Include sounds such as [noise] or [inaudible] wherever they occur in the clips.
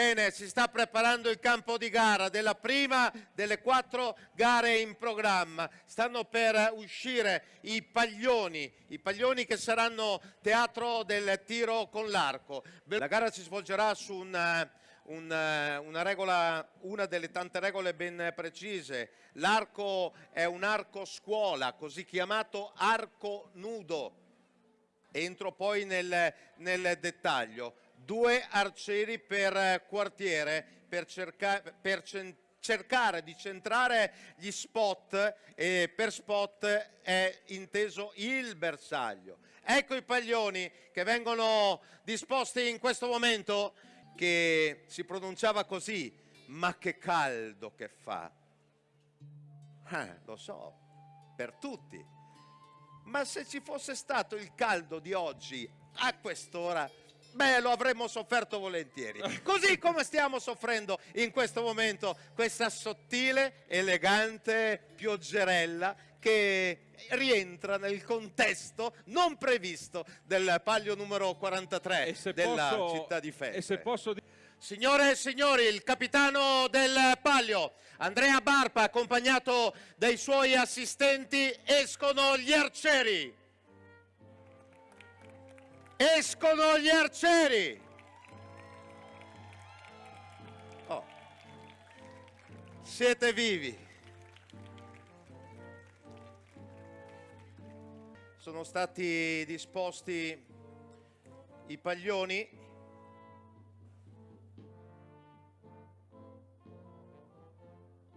Bene, si sta preparando il campo di gara della prima delle quattro gare in programma. Stanno per uscire i paglioni, i paglioni che saranno teatro del tiro con l'arco. La gara si svolgerà su un, eh, un, eh, una, regola, una delle tante regole ben precise. L'arco è un arco scuola, così chiamato arco nudo. Entro poi nel, nel dettaglio due arcieri per quartiere per, cerca per cercare di centrare gli spot e per spot è inteso il bersaglio. Ecco i paglioni che vengono disposti in questo momento che si pronunciava così, ma che caldo che fa. Eh, lo so, per tutti. Ma se ci fosse stato il caldo di oggi a quest'ora Beh, lo avremmo sofferto volentieri. [laughs] Così come stiamo soffrendo in questo momento questa sottile, elegante pioggerella che rientra nel contesto non previsto del palio numero 43 della posso, città di Feste. Signore e signori, il capitano del palio, Andrea Barpa, accompagnato dai suoi assistenti, escono gli arcieri. Escono gli arcieri! Oh. Siete vivi! Sono stati disposti i paglioni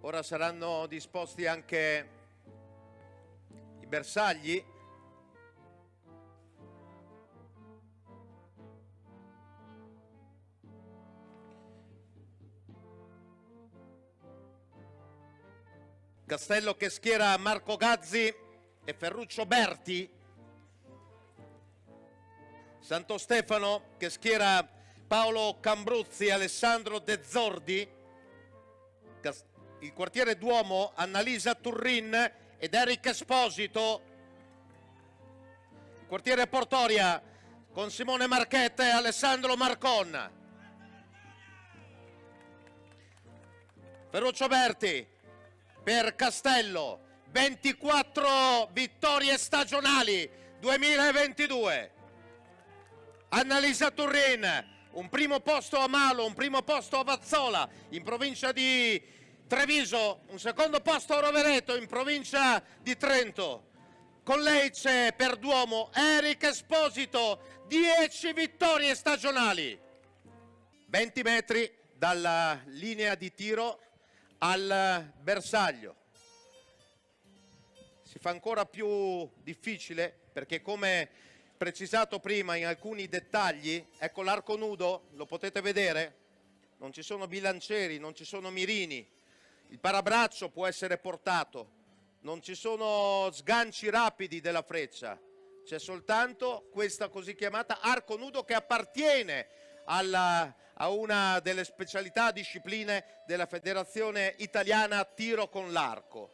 Ora saranno disposti anche i bersagli Castello che schiera Marco Gazzi e Ferruccio Berti. Santo Stefano che schiera Paolo Cambruzzi e Alessandro De Zordi. Il quartiere Duomo Annalisa Turrin ed Eric Esposito. Il quartiere Portoria con Simone Marchetta e Alessandro Marcon. Ferruccio Berti per Castello, 24 vittorie stagionali 2022. Annalisa Turrin, un primo posto a Malo, un primo posto a Vazzola in provincia di Treviso, un secondo posto a Rovereto in provincia di Trento. Con lei c'è per Duomo Eric Esposito, 10 vittorie stagionali. 20 metri dalla linea di tiro al bersaglio. Si fa ancora più difficile perché come precisato prima in alcuni dettagli, ecco l'arco nudo, lo potete vedere, non ci sono bilancieri, non ci sono mirini, il parabraccio può essere portato, non ci sono sganci rapidi della freccia, c'è soltanto questa così chiamata arco nudo che appartiene alla, a una delle specialità discipline della Federazione Italiana Tiro con l'arco.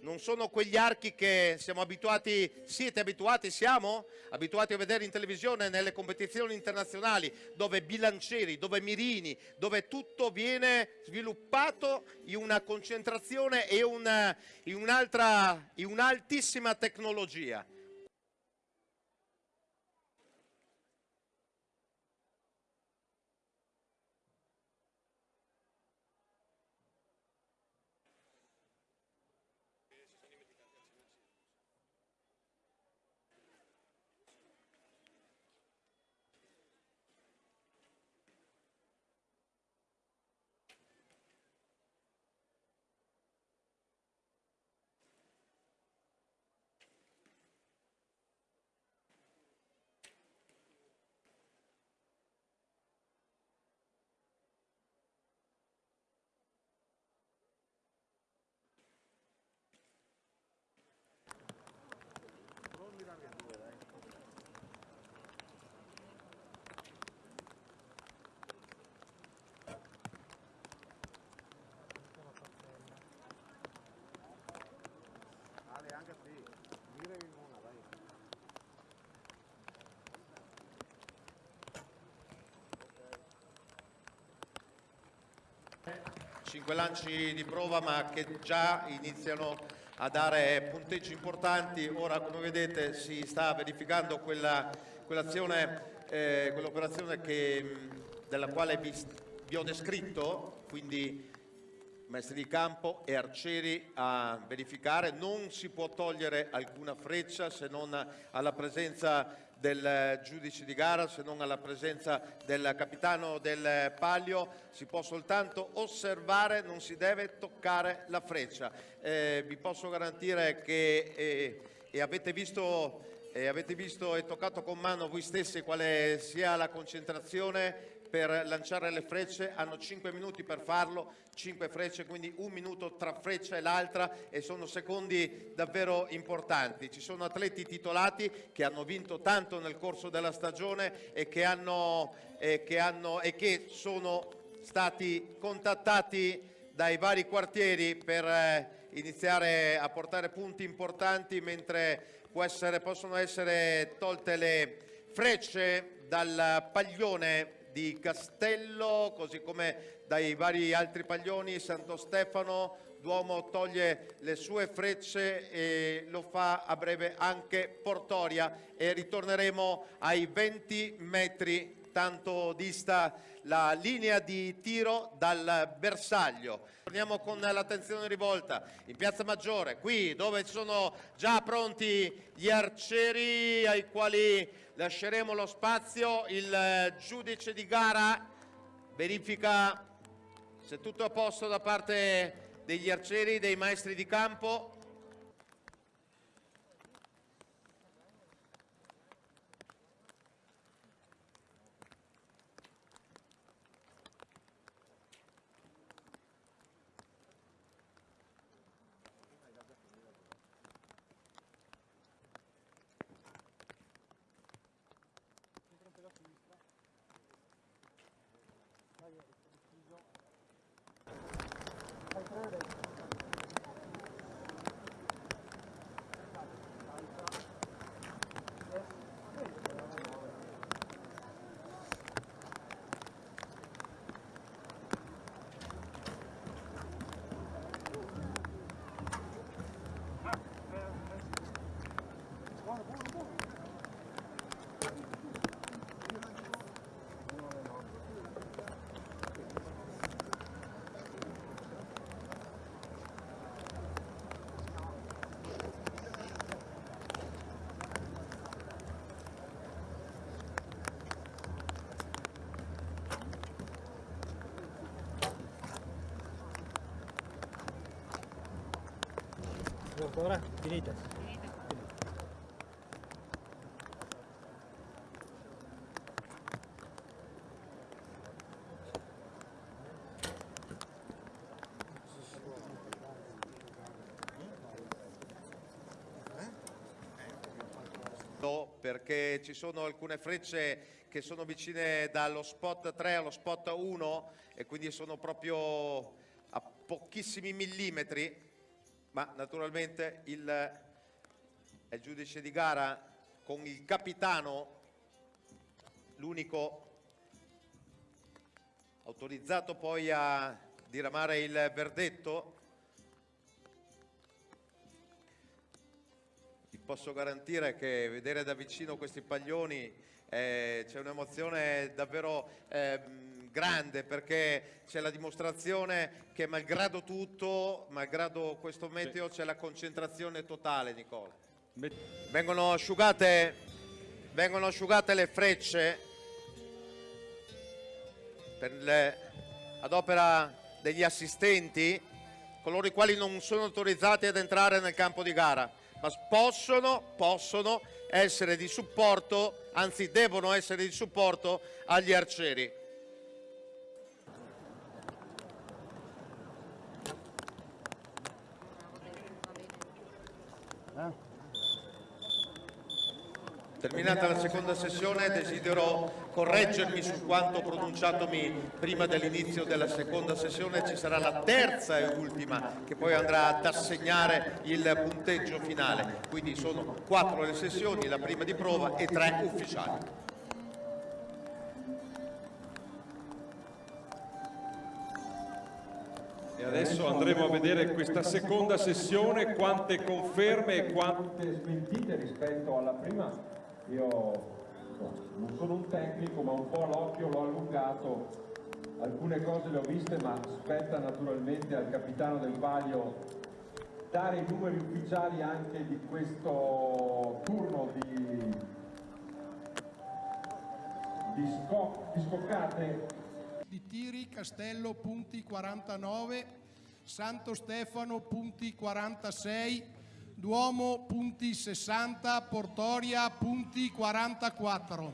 Non sono quegli archi che siamo abituati, siete abituati, siamo abituati a vedere in televisione nelle competizioni internazionali dove bilancieri, dove mirini, dove tutto viene sviluppato in una concentrazione e una, in un'altissima tecnologia. 5 lanci di prova ma che già iniziano a dare punteggi importanti. Ora come vedete si sta verificando quella, quell'azione, eh, quell'operazione della quale vi, vi ho descritto, quindi maestri di campo e arcieri a verificare. Non si può togliere alcuna freccia se non alla presenza del giudice di gara, se non alla presenza del capitano del palio, si può soltanto osservare, non si deve toccare la freccia. Eh, vi posso garantire che eh, e avete visto, eh, avete visto e toccato con mano voi stessi quale sia la concentrazione per lanciare le frecce, hanno 5 minuti per farlo, 5 frecce, quindi un minuto tra freccia e l'altra e sono secondi davvero importanti. Ci sono atleti titolati che hanno vinto tanto nel corso della stagione e che, hanno, e che, hanno, e che sono stati contattati dai vari quartieri per eh, iniziare a portare punti importanti mentre essere, possono essere tolte le frecce dal paglione di Castello, così come dai vari altri paglioni, Santo Stefano, Duomo toglie le sue frecce e lo fa a breve anche Portoria e ritorneremo ai 20 metri, tanto dista la linea di tiro dal bersaglio. Torniamo con l'attenzione rivolta in Piazza Maggiore, qui dove sono già pronti gli arcieri ai quali lasceremo lo spazio, il eh, giudice di gara verifica se tutto è a posto da parte degli arcieri, dei maestri di campo. Ancora? Finita? perché ci sono alcune frecce che sono vicine dallo spot 3 allo spot 1 e quindi sono proprio a pochissimi millimetri ma naturalmente il, il giudice di gara con il capitano, l'unico autorizzato poi a diramare il verdetto, vi posso garantire che vedere da vicino questi paglioni eh, c'è un'emozione davvero... Eh, grande perché c'è la dimostrazione che malgrado tutto, malgrado questo meteo, c'è la concentrazione totale, Nicola. Vengono asciugate, vengono asciugate le frecce le, ad opera degli assistenti, coloro i quali non sono autorizzati ad entrare nel campo di gara, ma possono, possono essere di supporto, anzi devono essere di supporto agli arcieri. Terminata la seconda sessione desidero correggermi su quanto pronunciatomi prima dell'inizio della seconda sessione, ci sarà la terza e ultima che poi andrà ad assegnare il punteggio finale, quindi sono quattro le sessioni, la prima di prova e tre ufficiali. E adesso andremo a vedere questa seconda sessione, quante conferme e quante smentite rispetto alla prima. Io non sono un tecnico, ma un po' l'occhio l'ho allungato. Alcune cose le ho viste, ma spetta naturalmente al capitano del Palio dare i numeri ufficiali anche di questo turno di, di, sco, di scoccate di tiri, Castello punti 49, Santo Stefano punti 46, Duomo punti 60, Portoria punti 44.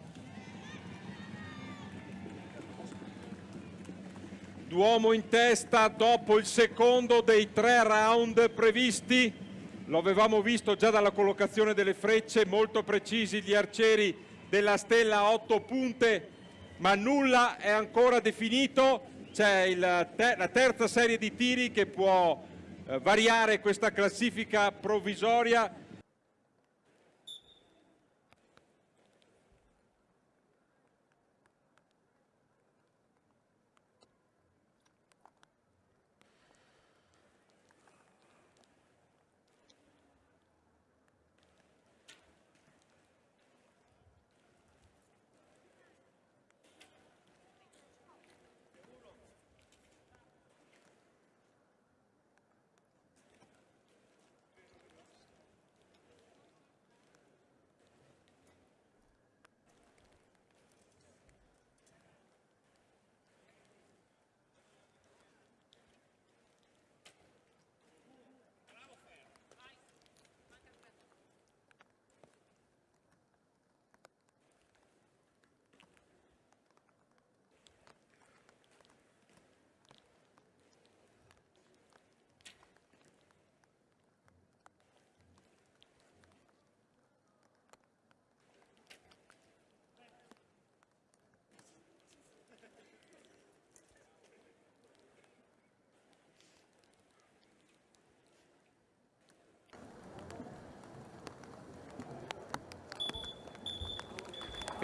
Duomo in testa dopo il secondo dei tre round previsti. Lo avevamo visto già dalla collocazione delle frecce, molto precisi gli arcieri della stella a 8 punte ma nulla è ancora definito, c'è te la terza serie di tiri che può variare questa classifica provvisoria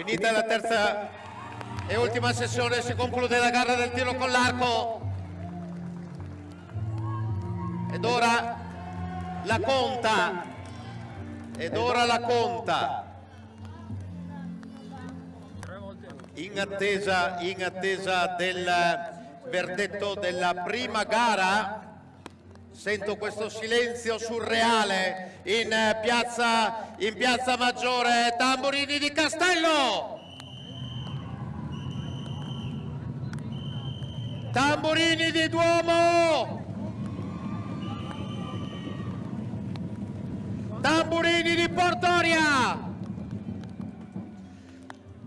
Finita la terza e ultima sessione si conclude la gara del tiro con l'arco. Ed ora la conta. Ed ora la conta. In attesa, in attesa del verdetto della prima gara Sento questo silenzio surreale in piazza, in piazza Maggiore. Tamburini di Castello. Tamburini di Duomo. Tamburini di Portoria.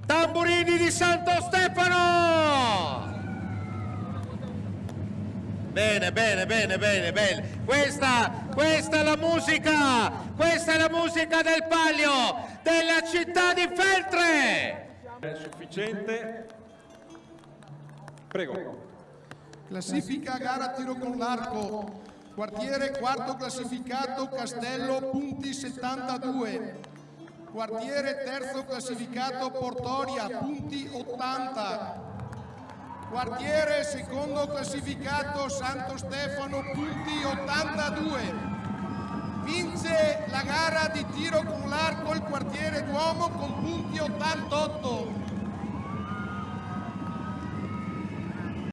Tamburini di Santo Stefano. Bene, bene, bene, bene, bene. Questa, questa è la musica, questa è la musica del palio della città di Feltre. È sufficiente. Prego. Classifica gara tiro con l'arco. Quartiere quarto classificato Castello punti 72. Quartiere terzo classificato Portoria punti 80. Quartiere secondo classificato Santo Stefano, punti 82. Vince la gara di tiro con l'arco il quartiere Duomo con punti 88.